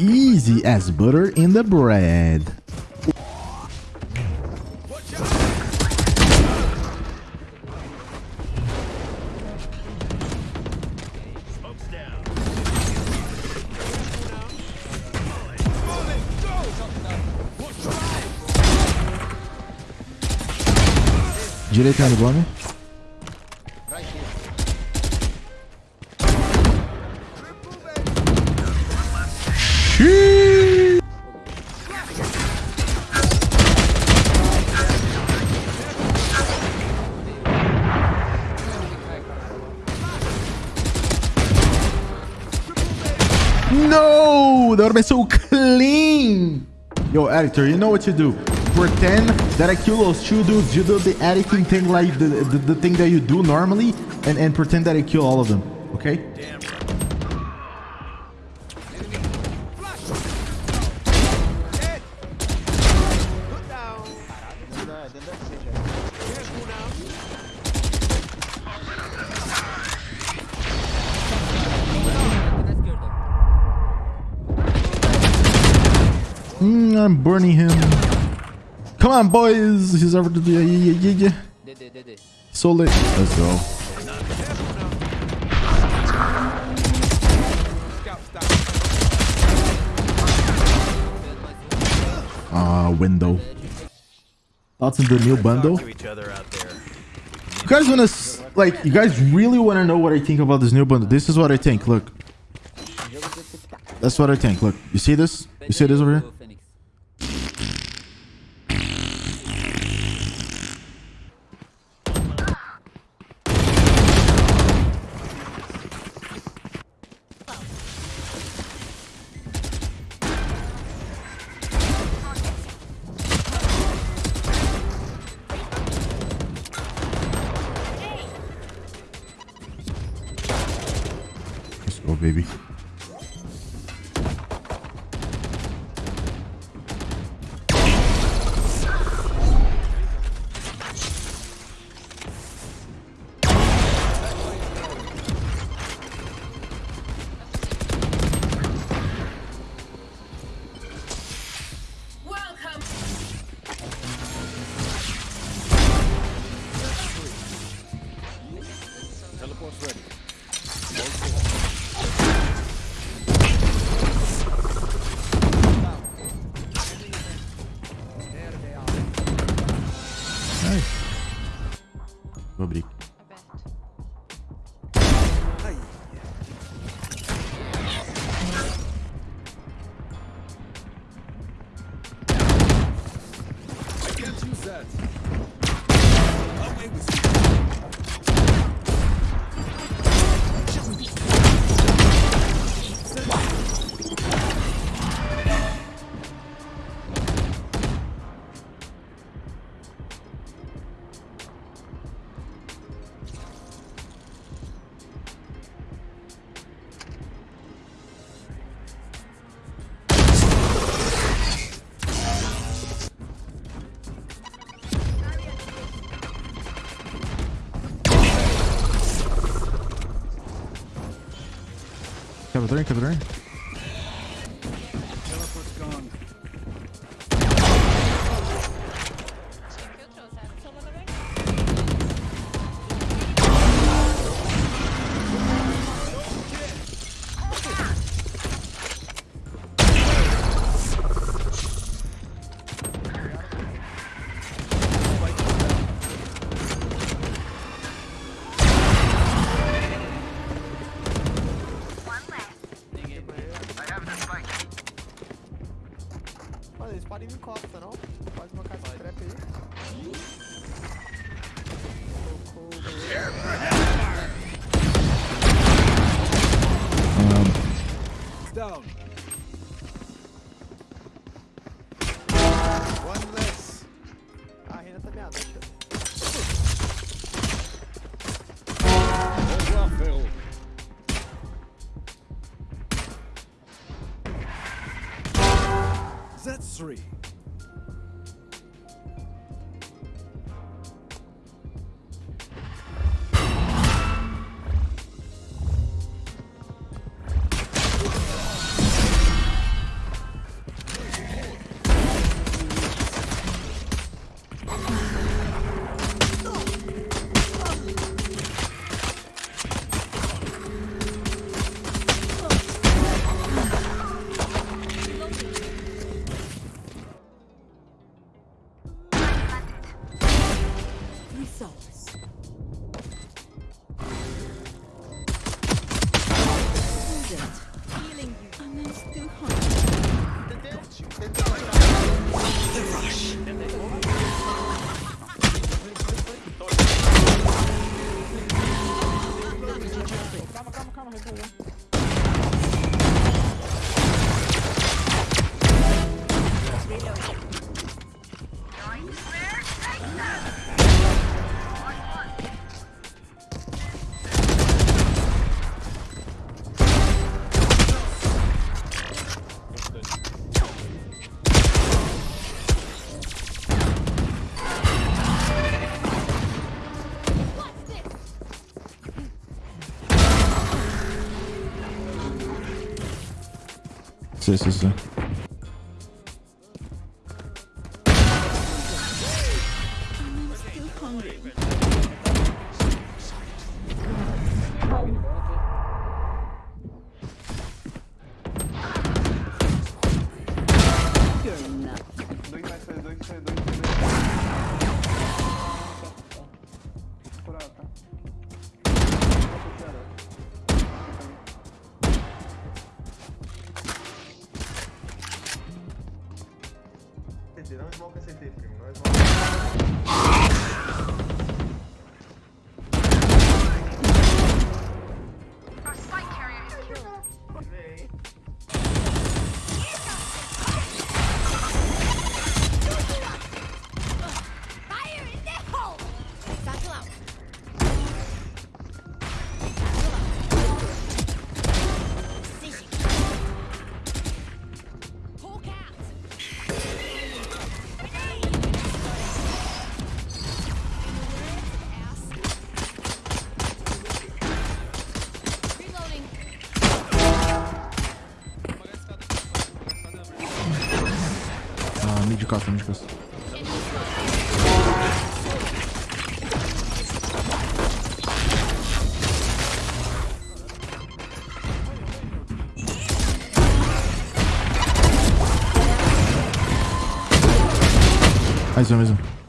Easy as butter in the bread. Direita no bombe. No! That would have been so clean! Yo, editor, you know what you do. Pretend that I kill those two dudes. You do the editing thing like the, the, the thing that you do normally and, and pretend that I kill all of them. Okay? I'm burning him. Come on, boys. He's over to the... Yeah, yeah, yeah, yeah. Dede dede. So lit. Let's go. Ah, window. Thoughts in the new bundle? to each other out there. You guys wanna like? You guys really wanna know what I think about this new bundle? This is what I think. Look, that's what I think. Look, you see this? You see this over here? Baby. Capturing, capturing. Teleport's down. One less. Ah, a Reyna tá meada, tio. Au revoir, frérot. That's three. results. Wounded. Healing you. Unless too hot. The this is a... I'm still hungry. Masz niczego. Also, also.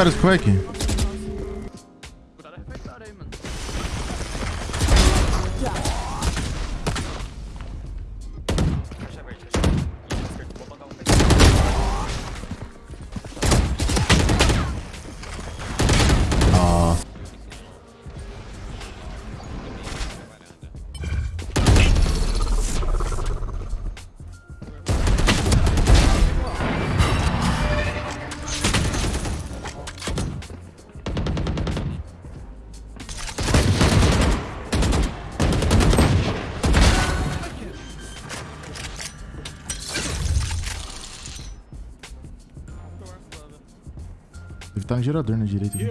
That is quaking. carro gerador na direita. Aqui.